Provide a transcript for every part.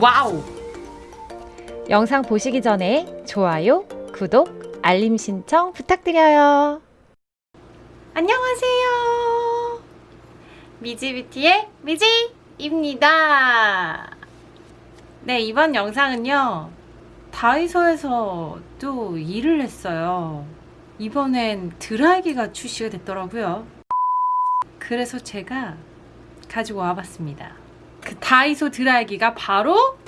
와우! 영상 보시기 전에 좋아요, 구독, 알림 신청 부탁드려요. 안녕하세요. 미지뷰티의 미지 입니다. 네, 이번 영상은요. 다이소에서 또 일을 했어요. 이번엔 드라이기가 출시가 됐더라고요. 그래서 제가 가지고 와봤습니다. 그 다이소 드라이기가 바로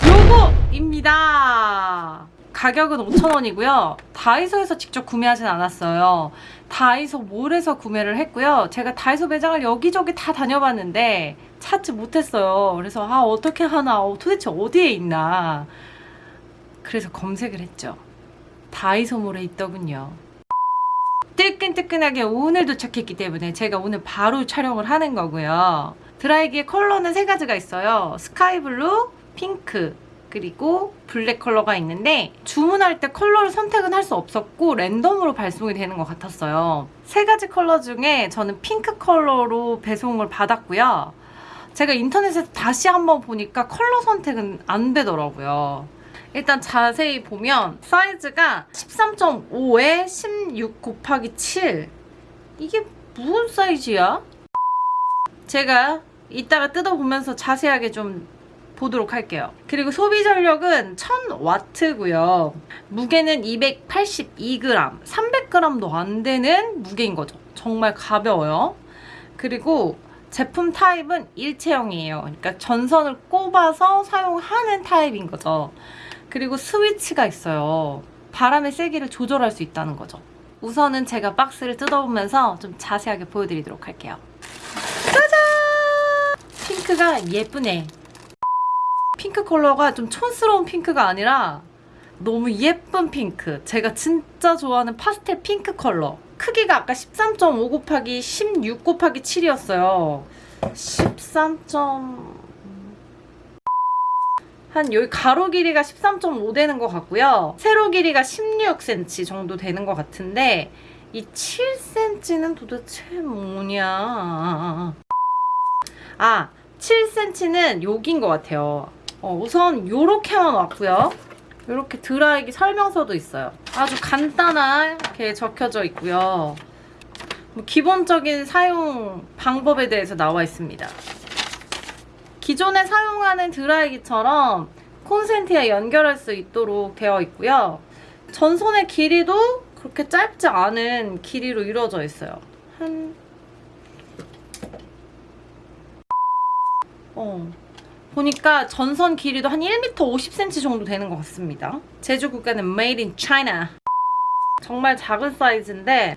요거입니다. 가격은 5,000원이고요. 다이소에서 직접 구매하진 않았어요. 다이소 몰에서 구매를 했고요. 제가 다이소 매장을 여기저기 다 다녀봤는데 찾지 못했어요. 그래서 아 어떻게 하나 어, 도대체 어디에 있나 그래서 검색을 했죠. 다이소 몰에 있더군요. 뜨끈뜨끈하게 오늘 도착했기 때문에 제가 오늘 바로 촬영을 하는 거고요. 드라이기의 컬러는 세 가지가 있어요. 스카이블루, 핑크, 그리고 블랙 컬러가 있는데 주문할 때 컬러를 선택은 할 수 없었고 랜덤으로 발송이 되는 것 같았어요. 세 가지 컬러 중에 저는 핑크 컬러로 배송을 받았고요. 제가 인터넷에서 다시 한번 보니까 컬러 선택은 안 되더라고요. 일단 자세히 보면 사이즈가 13.5에 16 곱하기 7 이게 무슨 사이즈야? 제가 이따가 뜯어보면서 자세하게 좀 보도록 할게요. 그리고 소비 전력은 1000W고요. 무게는 282g, 300g도 안 되는 무게인 거죠. 정말 가벼워요. 그리고 제품 타입은 일체형이에요. 그러니까 전선을 꼽아서 사용하는 타입인 거죠. 그리고 스위치가 있어요. 바람의 세기를 조절할 수 있다는 거죠. 우선은 제가 박스를 뜯어보면서 좀 자세하게 보여드리도록 할게요. 핑크가 예쁘네. 핑크 컬러가 좀 촌스러운 핑크가 아니라 너무 예쁜 핑크. 제가 진짜 좋아하는 파스텔 핑크 컬러. 크기가 아까 13.5 곱하기 16 곱하기 7이었어요. 13. 한 여기 가로 길이가 13.5 되는 것 같고요. 세로 길이가 16cm 정도 되는 것 같은데 이 7cm는 도대체 뭐냐? 아, 7cm는 여기인 것 같아요. 어, 우선 요렇게만 왔고요. 요렇게 드라이기 설명서도 있어요. 아주 간단하게 적혀져 있고요. 뭐 기본적인 사용 방법에 대해서 나와 있습니다. 기존에 사용하는 드라이기처럼 콘센트에 연결할 수 있도록 되어 있고요. 전선의 길이도 그렇게 짧지 않은 길이로 이루어져 있어요. 한 어. 보니까 전선 길이도 한 1m 50cm 정도 되는 것 같습니다. 제조 국가는 Made in China. 정말 작은 사이즈인데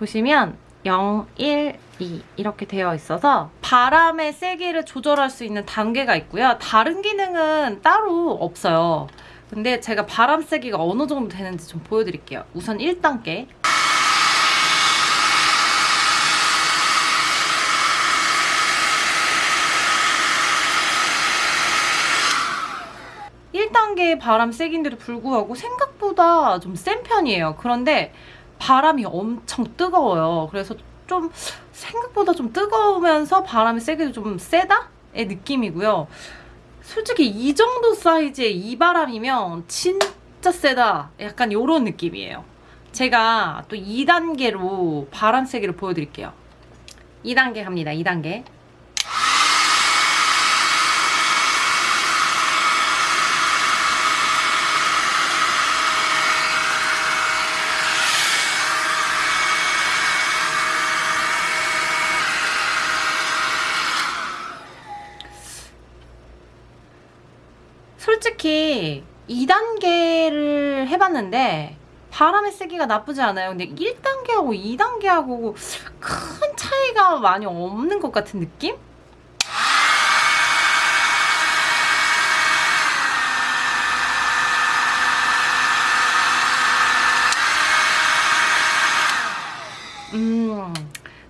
보시면 0, 1, 2 이렇게 되어 있어서 바람의 세기를 조절할 수 있는 단계가 있고요. 다른 기능은 따로 없어요. 근데 제가 바람 세기가 어느 정도 되는지 좀 보여드릴게요. 우선 1단계. 1단계의 바람 세기인데도 불구하고 생각보다 좀 센 편이에요. 그런데 바람이 엄청 뜨거워요. 그래서 좀 생각보다 좀 뜨거우면서 바람의 세기도 좀 세다의 느낌이고요. 솔직히 이 정도 사이즈의 이 바람이면 진짜 세다. 약간 이런 느낌이에요. 제가 또 2단계로 바람 세기를 보여드릴게요. 2단계 갑니다. 2단계. 솔직히 2단계를 해봤는데 바람의 세기가 나쁘지 않아요. 근데 1단계하고 2단계하고 큰 차이가 많이 없는 것 같은 느낌? 음,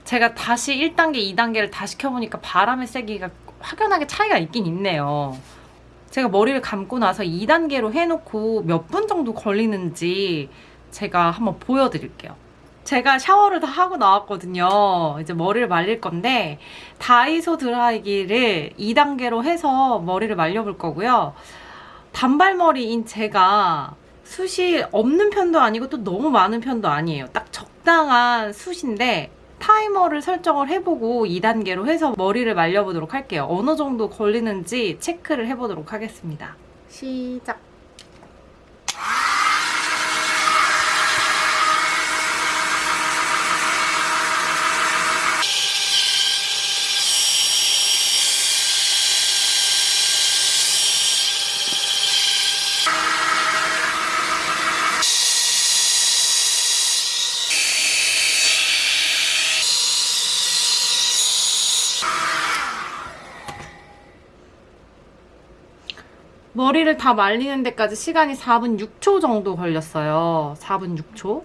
제가 다시 1단계, 2단계를 다 시 켜보니까 바람의 세기가 확연하게 차이가 있긴 있네요. 제가 머리를 감고 나서 2단계로 해놓고 몇 분 정도 걸리는지 제가 한번 보여드릴게요. 제가 샤워를 다 하고 나왔거든요. 이제 머리를 말릴 건데 다이소 드라이기를 2단계로 해서 머리를 말려볼 거고요. 단발머리인 제가 숱이 없는 편도 아니고 또 너무 많은 편도 아니에요. 딱 적당한 숱인데 타이머를 설정을 해보고 2단계로 해서 머리를 말려보도록 할게요. 어느 정도 걸리는지 체크를 해보도록 하겠습니다. 시작. 머리를 다 말리는 데까지 시간이 4분 6초 정도 걸렸어요. 4분 6초.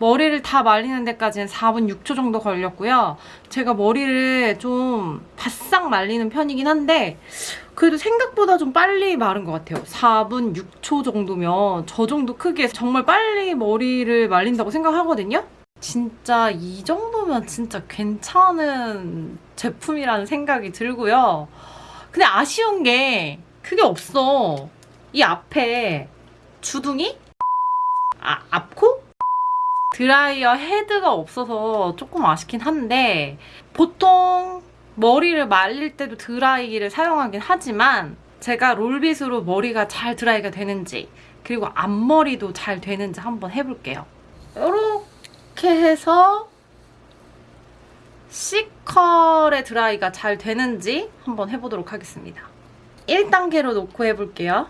머리를 다 말리는 데까지는 4분 6초 정도 걸렸고요. 제가 머리를 좀 바싹 말리는 편이긴 한데 그래도 생각보다 좀 빨리 마른 것 같아요. 4분 6초 정도면 저 정도 크기에 정말 빨리 머리를 말린다고 생각하거든요. 진짜 이 정도면 진짜 괜찮은 제품이라는 생각이 들고요. 근데 아쉬운 게 그게 없어. 이 앞에 주둥이? 아, 앞코? 드라이어 헤드가 없어서 조금 아쉽긴 한데 보통 머리를 말릴 때도 드라이기를 사용하긴 하지만 제가 롤빗으로 머리가 잘 드라이가 되는지 그리고 앞머리도 잘 되는지 한번 해볼게요. 이렇게 해서 C컬의 드라이가 잘 되는지 한번 해보도록 하겠습니다. 1단계로 놓고 해볼게요.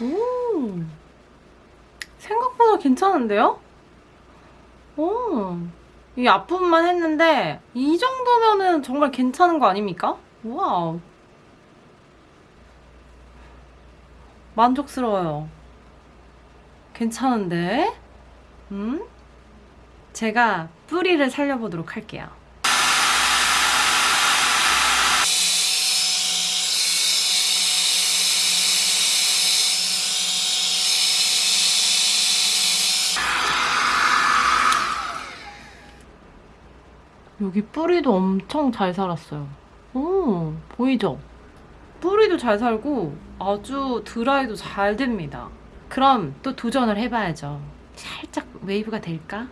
오, 생각보다 괜찮은데요? 오, 이 앞부분만 했는데 이 정도면은 정말 괜찮은 거 아닙니까? 와우. 만족스러워요. 괜찮은데? 음? 제가 뿌리를 살려보도록 할게요. 여기 뿌리도 엄청 잘 살았어요. 오, 보이죠? 뿌리도 잘 살고 아주 드라이도 잘 됩니다. 그럼 또 도전을 해봐야죠. 살짝 웨이브가 될까?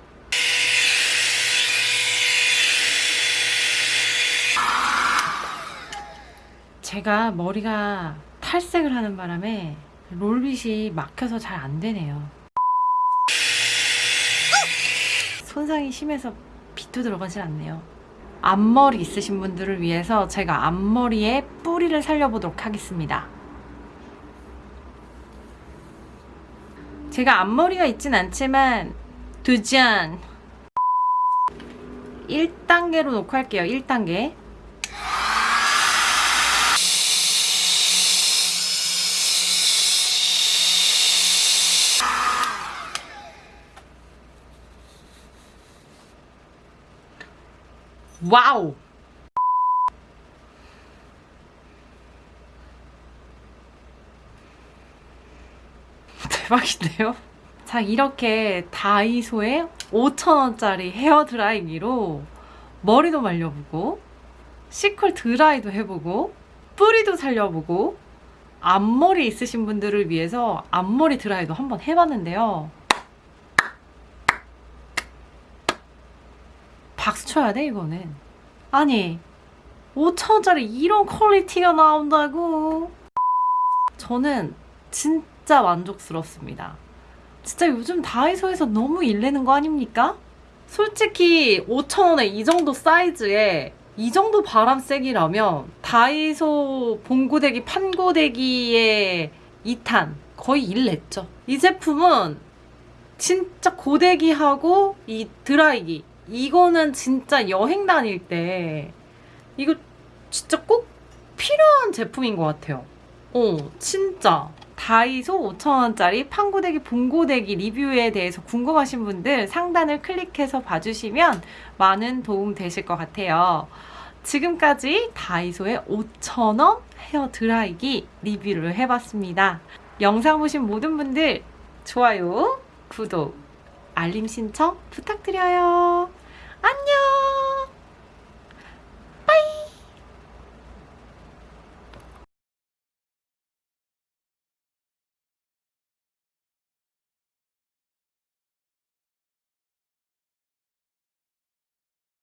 제가 머리가 탈색을 하는 바람에 롤빗이 막혀서 잘 안 되네요. 손상이 심해서 빛도 들어가질 않네요. 앞머리 있으신 분들을 위해서 제가 앞머리에 뿌리를 살려보도록 하겠습니다. 제가 앞머리가 있진 않지만 두잔 1단계로 놓고 할게요. 1단계. 와우! 대박인데요? 자, 이렇게 다이소에 5,000원짜리 헤어 드라이기로 머리도 말려보고, C컬 드라이도 해보고, 뿌리도 살려보고, 앞머리 있으신 분들을 위해서 앞머리 드라이도 한번 해봤는데요. 박수 쳐야 돼, 이거는. 아니, 5천원짜리 이런 퀄리티가 나온다고. 저는 진짜 만족스럽습니다. 진짜 요즘 다이소에서 너무 일내는 거 아닙니까? 솔직히 5천원에 이 정도 사이즈에 이 정도 바람 세기라면 다이소 봉고데기 판고데기의 2탄 거의 1 냈죠. 이 제품은 진짜 고데기하고 이 드라이기 이거는 진짜 여행 다닐 때 이거 진짜 꼭 필요한 제품인 것 같아요. 어, 진짜. 다이소 5,000원짜리 판고데기 봉고데기 리뷰에 대해서 궁금하신 분들 상단을 클릭해서 봐주시면 많은 도움 되실 것 같아요. 지금까지 다이소의 5,000원 헤어 드라이기 리뷰를 해봤습니다. 영상 보신 모든 분들 좋아요, 구독, 알림 신청 부탁드려요. 안녕!